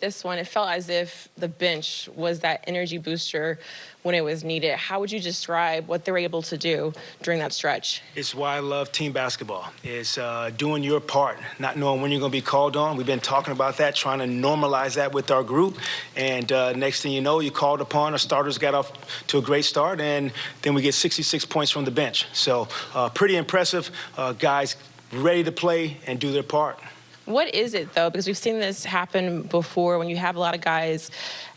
this one, it felt as if the bench was that energy booster when it was needed. How would you describe what they were able to do during that stretch? It's why I love team basketball. It's uh, doing your part, not knowing when you're going to be called on. We've been talking about that, trying to normalize that with our group. And uh, next thing you know, you called upon. Our starters got off to a great start, and then we get 66 points from the bench. So uh, pretty impressive. Uh, guys ready to play and do their part. What is it though? Because we've seen this happen before when you have a lot of guys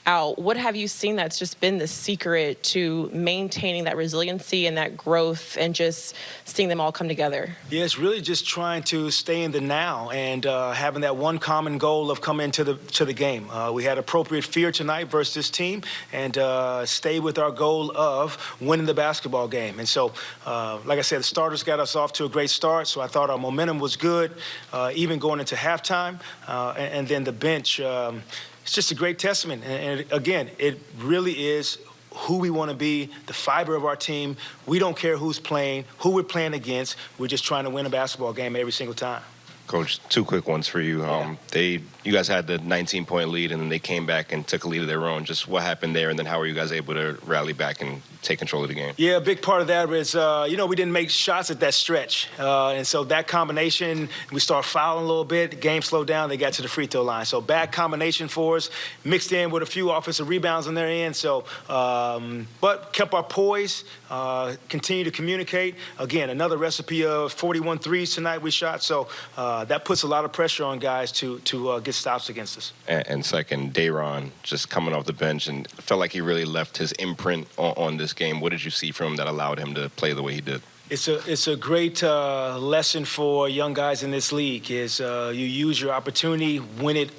out. What have you seen that's just been the secret to maintaining that resiliency and that growth and just seeing them all come together? Yeah, it's really just trying to stay in the now and uh, having that one common goal of coming to the to the game. Uh, we had appropriate fear tonight versus this team and uh, stay with our goal of winning the basketball game. And so, uh, like I said, the starters got us off to a great start, so I thought our momentum was good, uh, even going into halftime. Uh, and, and, then the bench. Um, it's just a great testament. And, and again, it really is who we want to be, the fiber of our team. We don't care who's playing, who we're playing against. We're just trying to win a basketball game every single time. Coach, two quick ones for you. Yeah. Um, they, you guys had the 19 point lead, and then they came back and took a lead of their own. Just what happened there, and then how were you guys able to rally back and take control of the game? Yeah, a big part of that was, uh, you know, we didn't make shots at that stretch, uh, and so that combination, we start fouling a little bit. The game slowed down. They got to the free throw line. So bad combination for us, mixed in with a few offensive rebounds on their end. So, um, but kept our poise, uh, continue to communicate. Again, another recipe of 41 threes tonight we shot. So uh, that puts a lot of pressure on guys to to uh, get stops against us. And, and second, Day'Ron just coming off the bench and felt like he really left his imprint on, on this game. What did you see from him that allowed him to play the way he did? It's a it's a great uh, lesson for young guys in this league. Is uh, you use your opportunity when it,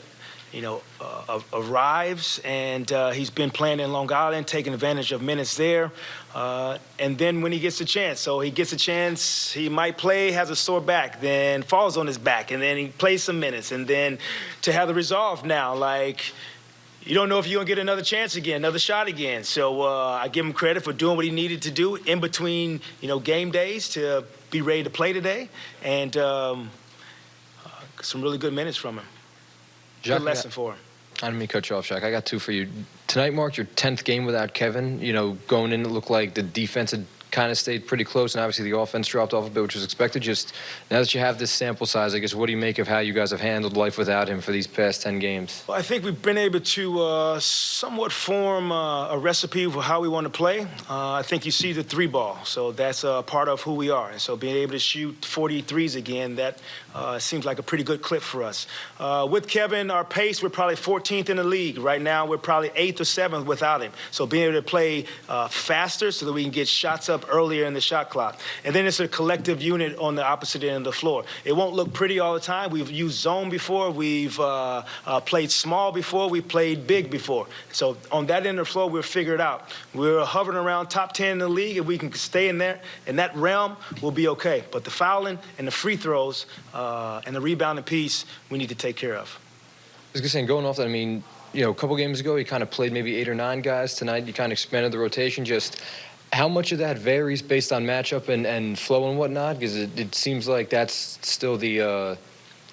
you know, uh, arrives, and uh, he's been playing in Long Island, taking advantage of minutes there, uh, and then when he gets a chance, so he gets a chance, he might play, has a sore back, then falls on his back, and then he plays some minutes, and then to have the resolve now, like you don't know if you're gonna get another chance again, another shot again. So uh, I give him credit for doing what he needed to do in between, you know, game days to be ready to play today, and um, uh, some really good minutes from him. Jacque, good lesson for him. I didn't mean to cut you off, Shaq. I got two for you. Tonight marked your 10th game without Kevin. You know, going in, it looked like the defense had kind of stayed pretty close, and obviously the offense dropped off a bit, which was expected. Just now that you have this sample size, I guess, what do you make of how you guys have handled life without him for these past 10 games? Well, I think we've been able to uh, somewhat form uh, a recipe for how we want to play. Uh, I think you see the three ball, so that's a part of who we are. And so being able to shoot 43s again, that uh, seems like a pretty good clip for us. Uh, with Kevin, our pace, we're probably 14th in the league. Right now, we're probably 8th or 7th without him. So being able to play uh, faster so that we can get shots up earlier in the shot clock. And then it's a collective unit on the opposite end of the floor. It won't look pretty all the time. We've used zone before. We've uh, uh, played small before. We've played big before. So on that end of the floor, we're figured out. We're hovering around top 10 in the league. If we can stay in there, in that realm, we'll be okay. But the fouling and the free throws uh, and the rebounding piece, we need to take care of. I was going to say, going off that, I mean, you know, a couple games ago, he kind of played maybe eight or nine guys. Tonight, you kind of expanded the rotation. Just how much of that varies based on matchup and, and flow and whatnot? Because it, it seems like that's still the uh,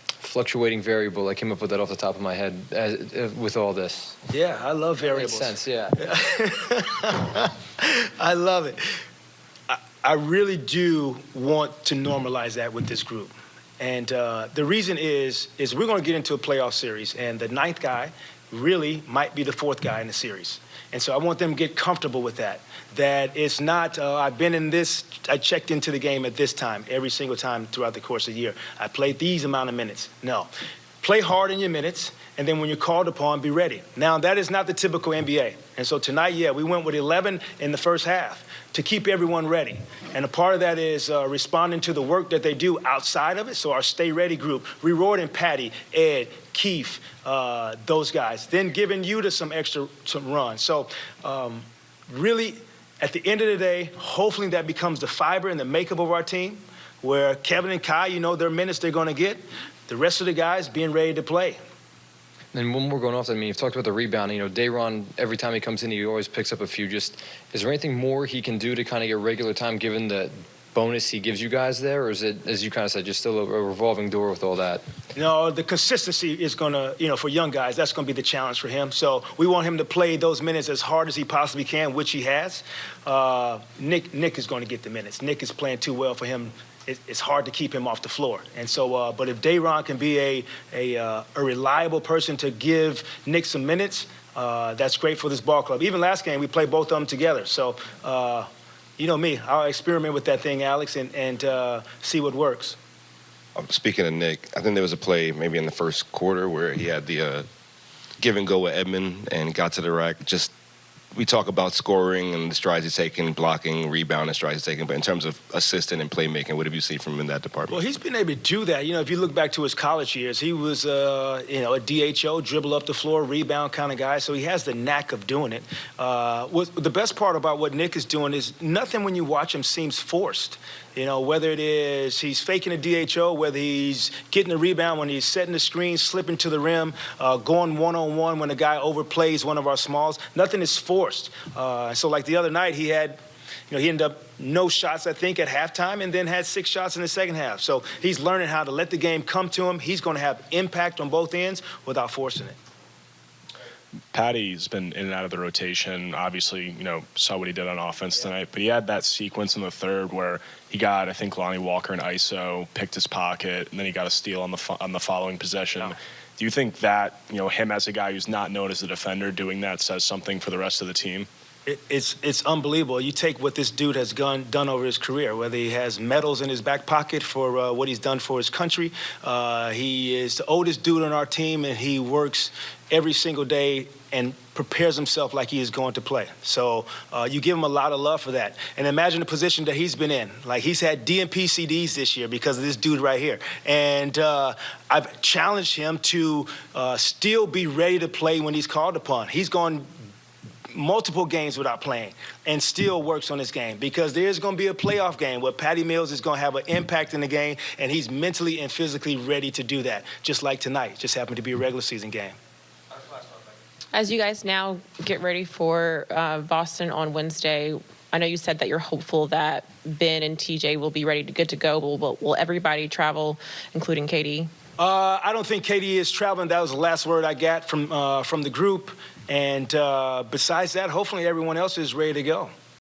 fluctuating variable. I came up with that off the top of my head as, uh, with all this. Yeah, I love variables. Makes sense, yeah. I love it. I, I, really do want to normalize that with this group. And uh, the reason is, is we're going to get into a playoff series, and the ninth guy really might be the fourth guy in the series. And so I want them to get comfortable with that. That it's not, uh, I've been in this, I checked into the game at this time, every single time throughout the course of the year. I played these amount of minutes. No. Play hard in your minutes, and then when you're called upon, be ready. Now, that is not the typical NBA. And so tonight, yeah, we went with 11 in the first half to keep everyone ready. And a part of that is uh, responding to the work that they do outside of it. So our Stay Ready group, rewarding Patty, Ed, Keith, uh, those guys, then giving you to some extra some run. So um, really, at the end of the day, hopefully that becomes the fiber and the makeup of our team, where Kevin and Kai, you know their minutes they're going to get. The rest of the guys being ready to play. And when we're going off, I mean, you've talked about the rebounding. You know, Day'Ron, every time he comes in, he always picks up a few. Just, is there anything more he can do to kind of get regular time, given the bonus he gives you guys there, or is it, as you kind of said, just still a, a revolving door with all that? No, the consistency is going to, you know, for young guys, that's going to be the challenge for him. So we want him to play those minutes as hard as he possibly can, which he has. Uh, Nick, Nick is going to get the minutes. Nick is playing too well for him. It, it's hard to keep him off the floor. And so, uh, but if Day'Ron can be a a, uh, a reliable person to give Nick some minutes, uh, that's great for this ball club. Even last game, we played both of them together. So. Uh, you know me, I'll experiment with that thing, Alex, and, and uh, see what works. Um, Speaking of Nick, I think there was a play maybe in the first quarter where he had the uh, give and go with Edmond and got to the rack. Just we talk about scoring and the strides he's taking, blocking, rebound, and strides he's taking, but in terms of assisting and playmaking, what have you seen from him in that department? Well, he's been able to do that. You know, if you look back to his college years, he was, uh, you know, a DHO, dribble up the floor, rebound kind of guy. So he has the knack of doing it. Uh, the best part about what Nick is doing is nothing when you watch him seems forced. You know, whether it is he's faking a DHO, whether he's getting the rebound when he's setting the screen, slipping to the rim, uh, going one on one when a guy overplays one of our smalls, nothing is forced. Uh, so, like the other night, he had you know, he ended up no shots, I think, at halftime, and then had six shots in the second half. So he's learning how to let the game come to him. He's going to have impact on both ends without forcing it. Patty's been in and out of the rotation. Obviously, you know, saw what he did on offense tonight, but he had that sequence in the third where he got, I think, Lonnie Walker and ISO, picked his pocket, and then he got a steal on the fo- on the following possession. Yeah. Do you think that, you know, him as a guy who's not known as a defender doing that says something for the rest of the team? It, it's it's unbelievable. You take what this dude has gone, done over his career, whether he has medals in his back pocket for uh, what he's done for his country. Uh, he is the oldest dude on our team, and he works every single day and prepares himself like he is going to play. So uh, you give him a lot of love for that. And imagine the position that he's been in. Like he's had DNP CDs this year because of this dude right here. And uh, I've challenged him to uh, still be ready to play when he's called upon. He's gone multiple games without playing and still works on his game because there's going to be a playoff game where Patty Mills is going to have an impact in the game and he's mentally and physically ready to do that, just like tonight. Just happened to be a regular season game. As you guys now get ready for uh, Boston on Wednesday, I know you said that you're hopeful that Ben and TJ will be ready to good to go. Will, will, will everybody travel, including Katie? Uh, I don't think Katie is traveling. That was the last word I got from uh, from the group. And uh, besides that, hopefully everyone else is ready to go.